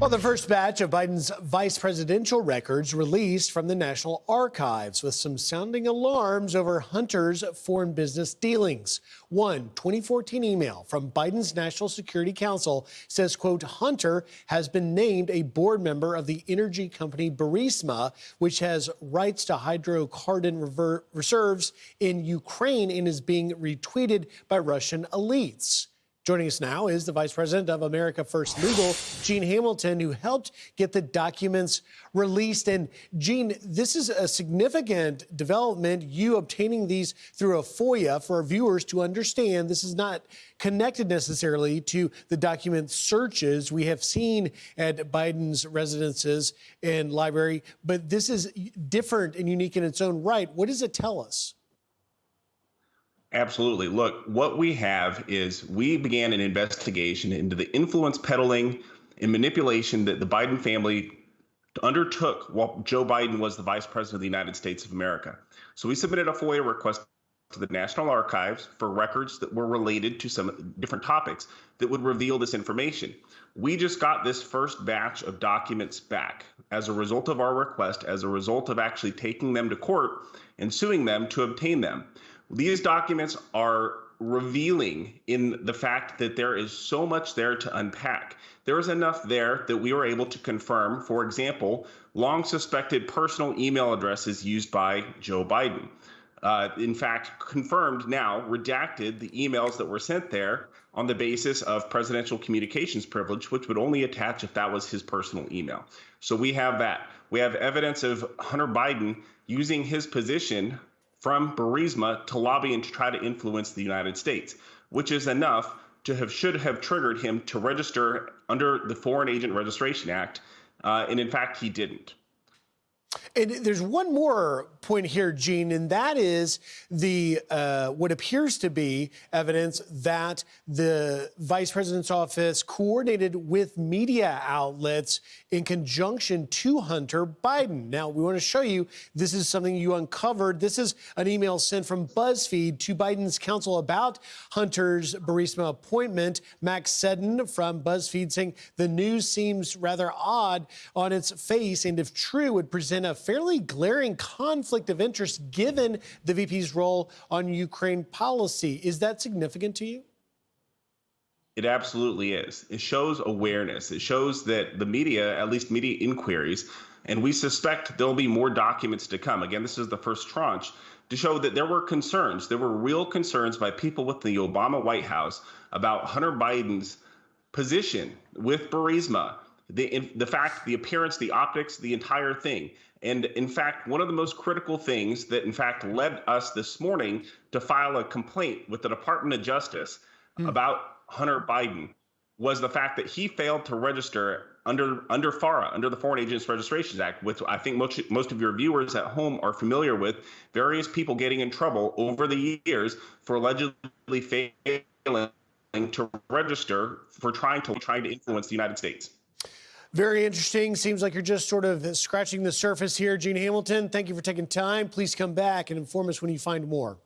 Well, the first batch of Biden's vice presidential records released from the National Archives with some sounding alarms over Hunter's foreign business dealings. One 2014 email from Biden's National Security Council says, quote, Hunter has been named a board member of the energy company Burisma, which has rights to hydrocarbon reserves in Ukraine and is being retweeted by Russian elites. Joining us now is the Vice President of America First Legal, Gene Hamilton, who helped get the documents released. And Gene, this is a significant development, you obtaining these through a FOIA for our viewers to understand. This is not connected necessarily to the document searches we have seen at Biden's residences and library, but this is different and unique in its own right. What does it tell us? Absolutely. Look, what we have is we began an investigation into the influence peddling and manipulation that the Biden family undertook while Joe Biden was the vice president of the United States of America. So we submitted a FOIA request to the National Archives for records that were related to some different topics that would reveal this information. We just got this first batch of documents back as a result of our request, as a result of actually taking them to court and suing them to obtain them. These documents are revealing in the fact that there is so much there to unpack. There is enough there that we were able to confirm, for example, long suspected personal email addresses used by Joe Biden. Uh, in fact, confirmed now, redacted the emails that were sent there on the basis of presidential communications privilege, which would only attach if that was his personal email. So we have that. We have evidence of Hunter Biden using his position from Burisma to lobby and to try to influence the United States, which is enough to have should have triggered him to register under the Foreign Agent Registration Act, uh, and in fact, he didn't. And there's one more point here, Gene, and that is the uh, what appears to be evidence that the vice president's office coordinated with media outlets in conjunction to Hunter Biden. Now, we want to show you this is something you uncovered. This is an email sent from BuzzFeed to Biden's counsel about Hunter's Burisma appointment. Max Seddon from BuzzFeed saying the news seems rather odd on its face, and if true, would present a fairly glaring conflict of interest given the VP's role on Ukraine policy. Is that significant to you? It absolutely is. It shows awareness. It shows that the media, at least media inquiries, and we suspect there'll be more documents to come. Again, this is the first tranche to show that there were concerns. There were real concerns by people with the Obama White House about Hunter Biden's position with Burisma the the fact, the appearance, the optics, the entire thing. And in fact, one of the most critical things that in fact led us this morning to file a complaint with the Department of Justice mm. about Hunter Biden was the fact that he failed to register under under FARA, under the Foreign Agents Registrations Act, which I think most most of your viewers at home are familiar with. Various people getting in trouble over the years for allegedly failing to register for trying to trying to influence the United States. Very interesting. Seems like you're just sort of scratching the surface here. Gene Hamilton, thank you for taking time. Please come back and inform us when you find more.